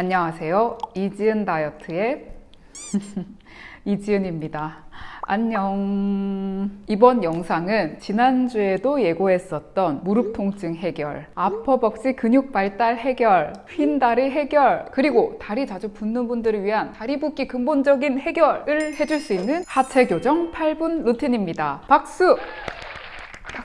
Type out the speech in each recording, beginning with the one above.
안녕하세요. 이지은 다이어트의 이지은입니다. 안녕. 이번 영상은 지난주에도 예고했었던 무릎 통증 해결, 아퍼벅지 근육 발달 해결, 휜 다리 해결, 그리고 다리 자주 붓는 분들을 위한 다리 붓기 근본적인 해결을 해줄 수 있는 하체 교정 8분 루틴입니다. 박수!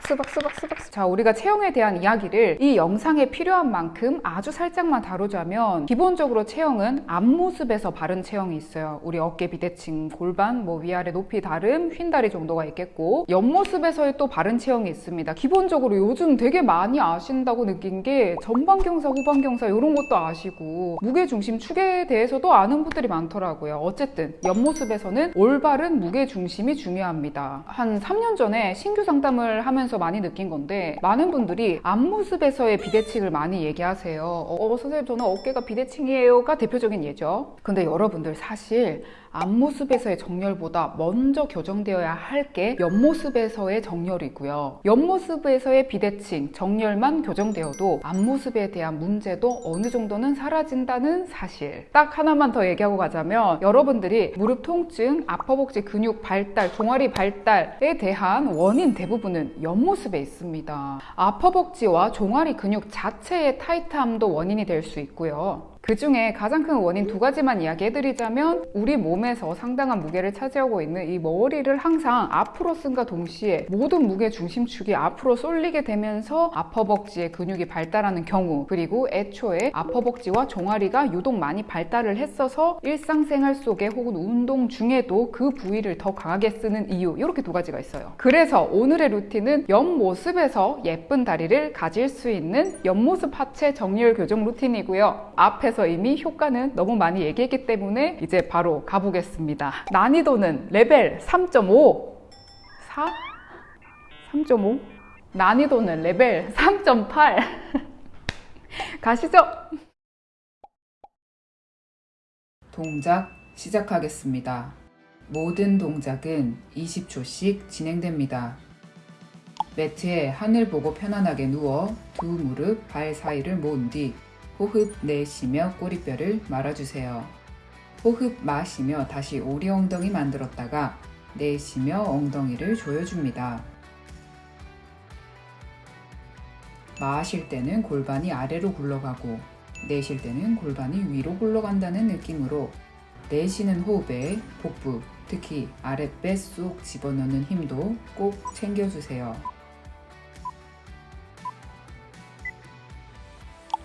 박수 박수 박수 박수 자 우리가 체형에 대한 이야기를 이 영상에 필요한 만큼 아주 살짝만 다루자면 기본적으로 체형은 앞모습에서 바른 체형이 있어요. 우리 어깨 비대칭 골반 뭐 위아래 높이 다름 휜다리 정도가 있겠고 옆모습에서의 또 바른 체형이 있습니다. 기본적으로 요즘 되게 많이 아신다고 느낀 게 전방경사 후방경사 이런 것도 아시고 무게중심 축에 대해서도 아는 분들이 많더라고요. 어쨌든 옆모습에서는 올바른 무게중심이 중요합니다. 한 3년 전에 신규 상담을 하면 하면서 많이 느낀 건데 많은 분들이 앞모습에서의 비대칭을 많이 얘기하세요. 어, 어 선생님 저는 어깨가 비대칭이에요가 대표적인 예죠. 근데 여러분들 사실 앞모습에서의 정렬보다 먼저 교정되어야 할 게 옆모습에서의 정렬이고요. 옆모습에서의 비대칭, 정렬만 교정되어도 앞모습에 대한 문제도 어느 정도는 사라진다는 사실. 딱 하나만 더 얘기하고 가자면 여러분들이 무릎 통증, 아퍼벅지 근육 발달, 종아리 발달에 대한 원인 대부분은 옆모습에 있습니다. 아퍼벅지와 종아리 근육 자체의 타이트함도 원인이 될 수 있고요. 그 중에 가장 큰 원인 두 가지만 이야기해드리자면 우리 몸에서 상당한 무게를 차지하고 있는 이 머리를 항상 앞으로 쓴과 동시에 모든 무게 중심축이 앞으로 쏠리게 되면서 아퍼벅지의 근육이 발달하는 경우 그리고 애초에 아퍼벅지와 종아리가 유독 많이 발달을 했어서 일상생활 속에 혹은 운동 중에도 그 부위를 더 강하게 쓰는 이유 이렇게 두 가지가 있어요. 그래서 오늘의 루틴은 옆모습에서 예쁜 다리를 가질 수 있는 옆모습 하체 정렬 교정 루틴이고요. 앞에서 대해서 이미 효과는 너무 많이 얘기했기 때문에 이제 바로 가보겠습니다. 난이도는 레벨 3.5 4? 3.5? 난이도는 레벨 3.8 가시죠! 동작 시작하겠습니다. 모든 동작은 20초씩 진행됩니다. 매트에 하늘 보고 편안하게 누워 두 무릎, 발 사이를 모은 뒤 호흡 내쉬며 꼬리뼈를 말아주세요. 호흡 마시며 다시 오리 엉덩이 만들었다가 내쉬며 엉덩이를 조여줍니다. 마실 때는 골반이 아래로 굴러가고 내쉴 때는 골반이 위로 굴러간다는 느낌으로 내쉬는 호흡에 복부, 특히 아랫배 쏙 집어넣는 힘도 꼭 챙겨주세요.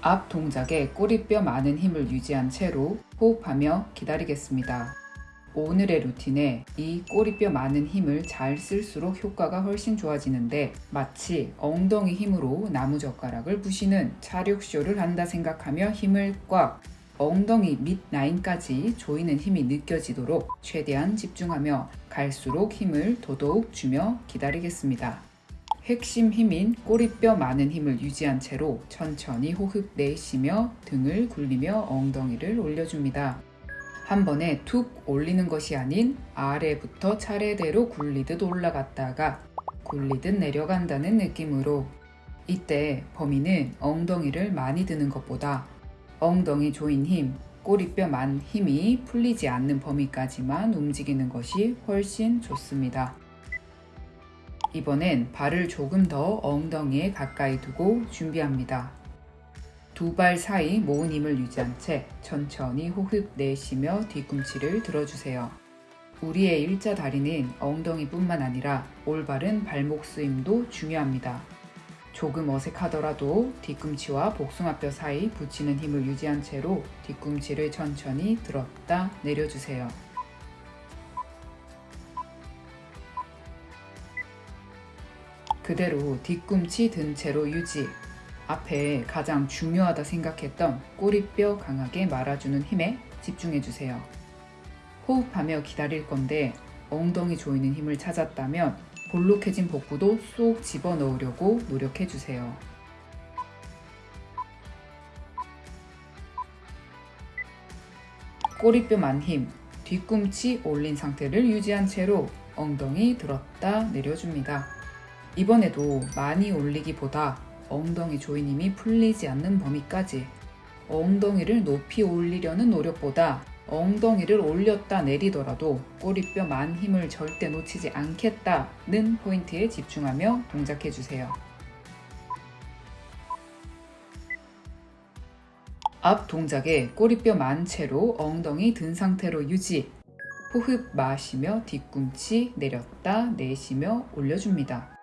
앞 동작에 꼬리뼈 많은 힘을 유지한 채로 호흡하며 기다리겠습니다. 오늘의 루틴에 이 꼬리뼈 많은 힘을 잘 쓸수록 효과가 훨씬 좋아지는데 마치 엉덩이 힘으로 나무젓가락을 부시는 차력쇼를 한다 생각하며 힘을 꽉 엉덩이 밑 라인까지 조이는 힘이 느껴지도록 최대한 집중하며 갈수록 힘을 더더욱 주며 기다리겠습니다. 핵심 힘인 꼬리뼈 많은 힘을 유지한 채로 천천히 호흡 내쉬며 등을 굴리며 엉덩이를 올려줍니다. 한 번에 툭 올리는 것이 아닌 아래부터 차례대로 굴리듯 올라갔다가 굴리듯 내려간다는 느낌으로 이때 범위는 엉덩이를 많이 드는 것보다 엉덩이 조인 힘, 꼬리뼈 만 힘이 풀리지 않는 범위까지만 움직이는 것이 훨씬 좋습니다. 이번엔 발을 조금 더 엉덩이에 가까이 두고 준비합니다. 두 발 사이 모은 힘을 유지한 채 천천히 호흡 내쉬며 뒤꿈치를 들어주세요. 우리의 일자 다리는 엉덩이뿐만 아니라 올바른 발목 쓰임도 중요합니다. 조금 어색하더라도 뒤꿈치와 복숭아뼈 사이 붙이는 힘을 유지한 채로 뒤꿈치를 천천히 들었다 내려주세요. 그대로 뒤꿈치 든 채로 유지 앞에 가장 중요하다 생각했던 꼬리뼈 강하게 말아주는 힘에 집중해주세요. 호흡하며 기다릴 건데 엉덩이 조이는 힘을 찾았다면 볼록해진 복부도 쏙 집어넣으려고 노력해주세요. 꼬리뼈 만 힘, 뒤꿈치 올린 상태를 유지한 채로 엉덩이 들었다 내려줍니다. 이번에도 많이 올리기보다 엉덩이 조이님이 풀리지 않는 범위까지 엉덩이를 높이 올리려는 노력보다 엉덩이를 올렸다 내리더라도 꼬리뼈 만 힘을 절대 놓치지 않겠다는 포인트에 집중하며 동작해 주세요. 앞 동작에 꼬리뼈 만 채로 엉덩이 든 상태로 유지. 호흡 마시며 뒤꿈치 내렸다 내쉬며 올려줍니다.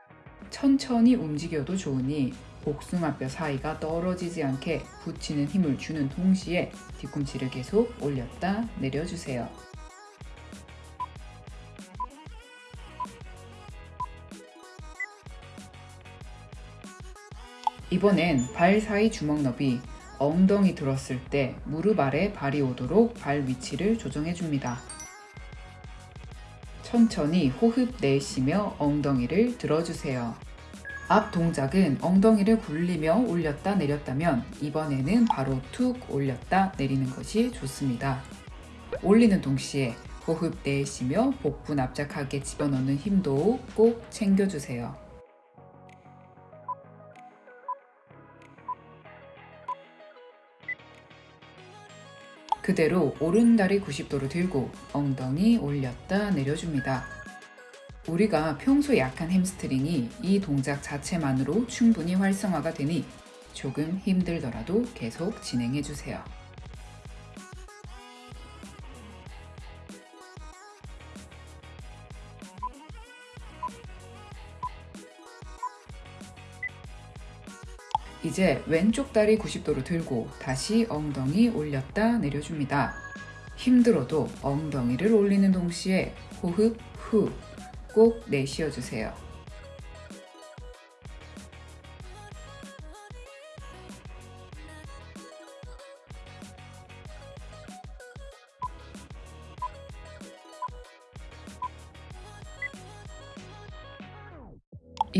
천천히 움직여도 좋으니 복숭아뼈 사이가 떨어지지 않게 붙이는 힘을 주는 동시에 뒤꿈치를 계속 올렸다 내려주세요. 이번엔 발 사이 주먹 너비, 엉덩이 들었을 때 무릎 아래 발이 오도록 발 위치를 조정해 줍니다. 천천히 호흡 내쉬며 엉덩이를 들어주세요. 앞 동작은 엉덩이를 굴리며 올렸다 내렸다면 이번에는 바로 툭 올렸다 내리는 것이 좋습니다. 올리는 동시에 호흡 내쉬며 복부 납작하게 집어넣는 힘도 꼭 챙겨주세요. 그대로 오른다리 90도로 들고 엉덩이 올렸다 내려줍니다. 우리가 평소 약한 햄스트링이 이 동작 자체만으로 충분히 활성화가 되니 조금 힘들더라도 계속 진행해 주세요. 이제 왼쪽 다리 90도로 들고 다시 엉덩이 올렸다 내려줍니다. 힘들어도 엉덩이를 올리는 동시에 호흡 후 꼭 내쉬어 주세요.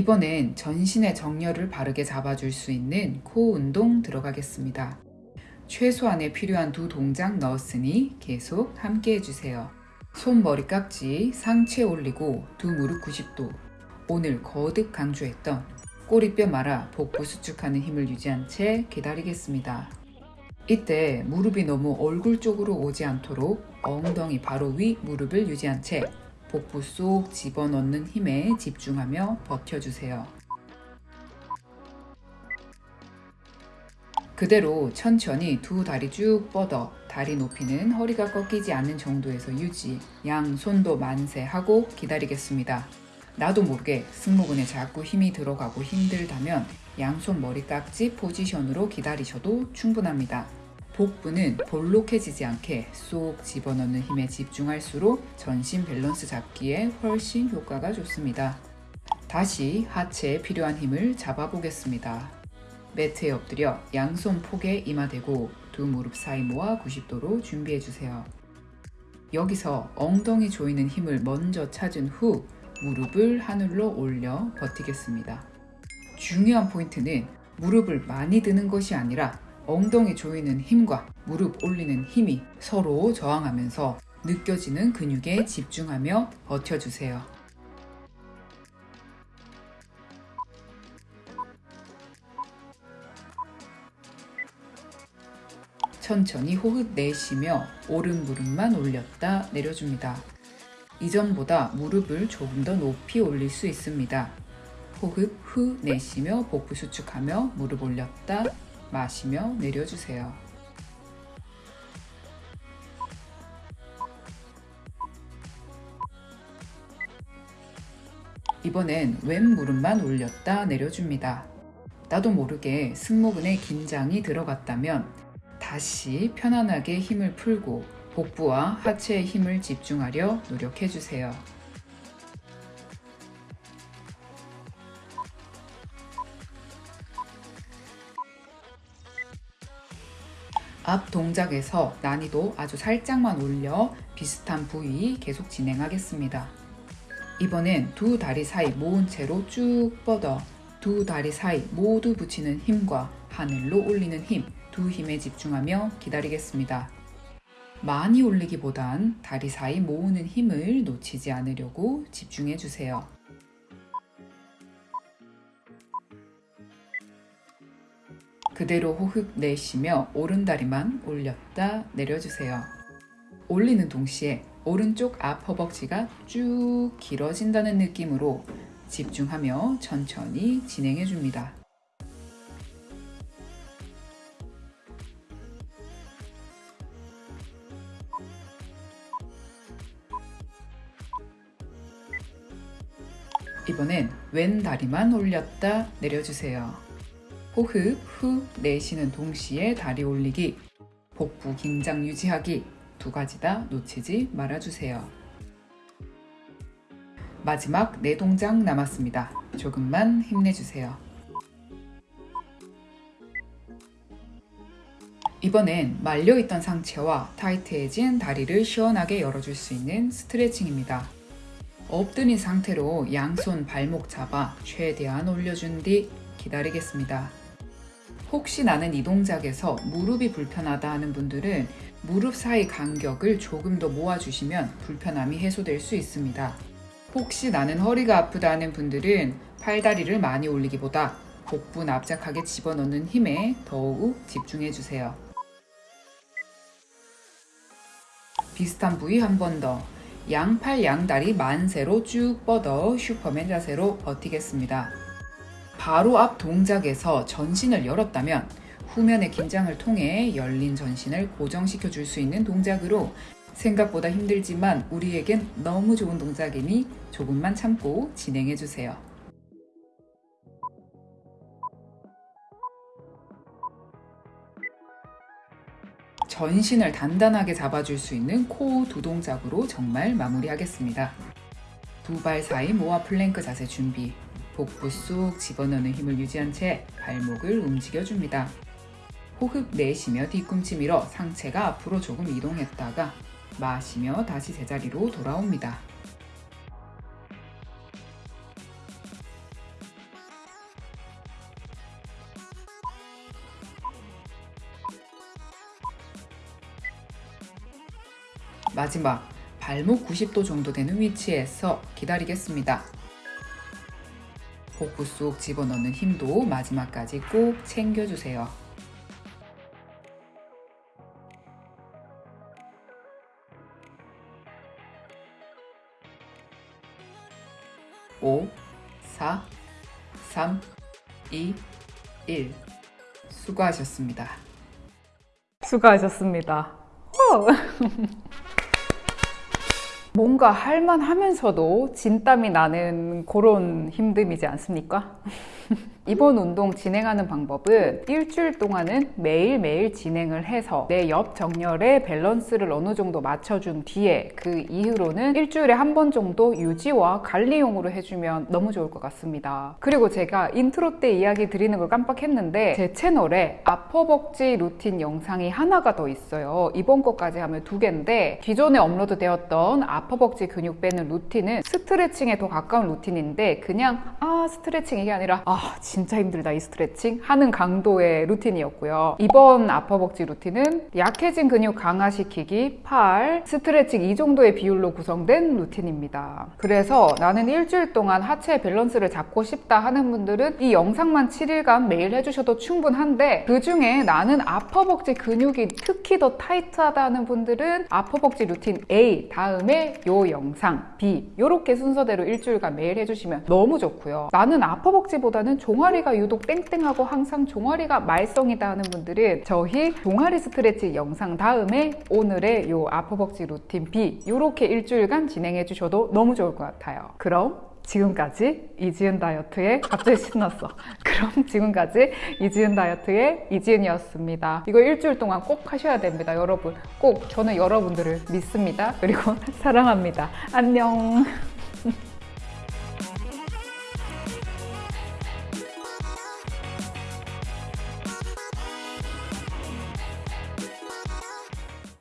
이번엔 전신의 정렬을 바르게 잡아줄 수 있는 코 운동 들어가겠습니다. 최소한에 필요한 두 동작 넣었으니 계속 함께 해주세요. 손머리 깍지 상체 올리고 두 무릎 90도 오늘 거듭 강조했던 꼬리뼈 말아 복부 수축하는 힘을 유지한 채 기다리겠습니다. 이때 무릎이 너무 얼굴 쪽으로 오지 않도록 엉덩이 바로 위 무릎을 유지한 채 복부 쏙 집어넣는 힘에 집중하며 버텨주세요. 그대로 천천히 두 다리 쭉 뻗어 다리 높이는 허리가 꺾이지 않는 정도에서 유지, 양 손도 만세하고 기다리겠습니다. 나도 모르게 승모근에 자꾸 힘이 들어가고 힘들다면 양손 머리 깍지 포지션으로 기다리셔도 충분합니다. 복부는 볼록해지지 않게 쏙 집어넣는 힘에 집중할수록 전신 밸런스 잡기에 훨씬 효과가 좋습니다. 다시 하체에 필요한 힘을 잡아보겠습니다. 매트에 엎드려 양손 폭에 이마대고 두 무릎 사이 모아 90도로 준비해주세요. 여기서 엉덩이 조이는 힘을 먼저 찾은 후 무릎을 하늘로 올려 버티겠습니다. 중요한 포인트는 무릎을 많이 드는 것이 아니라 엉덩이 조이는 힘과 무릎 올리는 힘이 서로 저항하면서 느껴지는 근육에 집중하며 버텨주세요. 천천히 호흡 내쉬며 오른 무릎만 올렸다 내려줍니다. 이전보다 무릎을 조금 더 높이 올릴 수 있습니다. 호흡 후 내쉬며 복부 수축하며 무릎 올렸다 마시며 내려주세요. 이번엔 왼 무릎만 올렸다 내려줍니다. 나도 모르게 승모근에 긴장이 들어갔다면 다시 편안하게 힘을 풀고 복부와 하체의 힘을 집중하려 노력해주세요. 앞 동작에서 난이도 아주 살짝만 올려 비슷한 부위 계속 진행하겠습니다. 이번엔 두 다리 사이 모은 채로 쭉 뻗어 두 다리 사이 모두 붙이는 힘과 하늘로 올리는 힘, 두 힘에 집중하며 기다리겠습니다. 많이 올리기보단 다리 사이 모으는 힘을 놓치지 않으려고 집중해 주세요. 그대로 호흡 내쉬며 오른다리만 올렸다 내려주세요. 올리는 동시에 오른쪽 앞 허벅지가 쭉 길어진다는 느낌으로 집중하며 천천히 진행해 줍니다. 이번엔 왼 다리만 올렸다 내려주세요. 호흡 후 내쉬는 동시에 다리 올리기, 복부 긴장 유지하기 두 가지 다 놓치지 말아주세요. 마지막 네 동작 남았습니다. 조금만 힘내주세요. 이번엔 말려있던 상체와 타이트해진 다리를 시원하게 열어줄 수 있는 스트레칭입니다. 엎드린 상태로 양손 발목 잡아 최대한 올려준 뒤 기다리겠습니다. 혹시 나는 이 동작에서 무릎이 불편하다 하는 분들은 무릎 사이 간격을 조금 더 모아주시면 불편함이 해소될 수 있습니다. 혹시 나는 허리가 아프다 하는 분들은 팔다리를 많이 올리기보다 복부 납작하게 집어넣는 힘에 더욱 집중해주세요. 비슷한 부위 한 번 더. 양팔 양다리 만세로 쭉 뻗어 슈퍼맨 자세로 버티겠습니다. 바로 앞 동작에서 전신을 열었다면 후면의 긴장을 통해 열린 전신을 고정시켜 줄 수 있는 동작으로 생각보다 힘들지만 우리에겐 너무 좋은 동작이니 조금만 참고 진행해 주세요. 전신을 단단하게 잡아줄 수 있는 코어 두 동작으로 정말 마무리하겠습니다. 두 발 사이 모아 플랭크 자세 준비. 복부 쏙 집어넣는 힘을 유지한 채 발목을 움직여줍니다. 호흡 내쉬며 뒤꿈치 밀어 상체가 앞으로 조금 이동했다가 마시며 다시 제자리로 돌아옵니다. 마지막 발목 90도 정도 되는 위치에서 기다리겠습니다. 복부 쏙 집어넣는 힘도 마지막까지 꼭 챙겨주세요. 오, 사, 삼, 이, 일. 수고하셨습니다. 수고하셨습니다. 뭔가 할만하면서도 진땀이 나는 그런 힘듦이지 않습니까? 이번 운동 진행하는 방법은 일주일 동안은 매일매일 진행을 해서 내 옆 정렬의 밸런스를 어느 정도 맞춰준 뒤에 그 이후로는 일주일에 한 번 정도 유지와 관리용으로 해주면 너무 좋을 것 같습니다. 그리고 제가 인트로 때 이야기 드리는 걸 깜빡했는데 제 채널에 앞허벅지 루틴 영상이 하나가 더 있어요. 이번 것까지 하면 두 개인데 기존에 업로드 되었던 앞허벅지 근육 빼는 루틴은 스트레칭에 더 가까운 루틴인데 그냥 아 스트레칭 이게 아니라 아 진짜 힘들다 이 스트레칭 하는 강도의 루틴이었고요. 이번 앞허벅지 루틴은 약해진 근육 강화시키기, 팔, 스트레칭 이 정도의 비율로 구성된 루틴입니다. 그래서 나는 일주일 동안 하체 밸런스를 잡고 싶다 하는 분들은 이 영상만 7일간 매일 해주셔도 충분한데 그 중에 나는 앞허벅지 근육이 특히 더 타이트하다 하는 분들은 앞허벅지 루틴 A 다음에 요 영상 B 이렇게 순서대로 일주일간 매일 해주시면 너무 좋고요. 나는 앞허벅지보다는 종아리가 유독 땡땡하고 항상 종아리가 말썽이다 하는 분들은 저희 종아리 스트레치 영상 다음에 오늘의 요 앞허벅지 루틴 B 이렇게 일주일간 진행해 주셔도 너무 좋을 것 같아요. 그럼 지금까지 이지은 다이어트의 갑자기 신났어. 그럼 지금까지 이지은 다이어트의 이지은이었습니다. 이거 일주일 동안 꼭 하셔야 됩니다, 여러분. 꼭 저는 여러분들을 믿습니다. 그리고 사랑합니다. 안녕.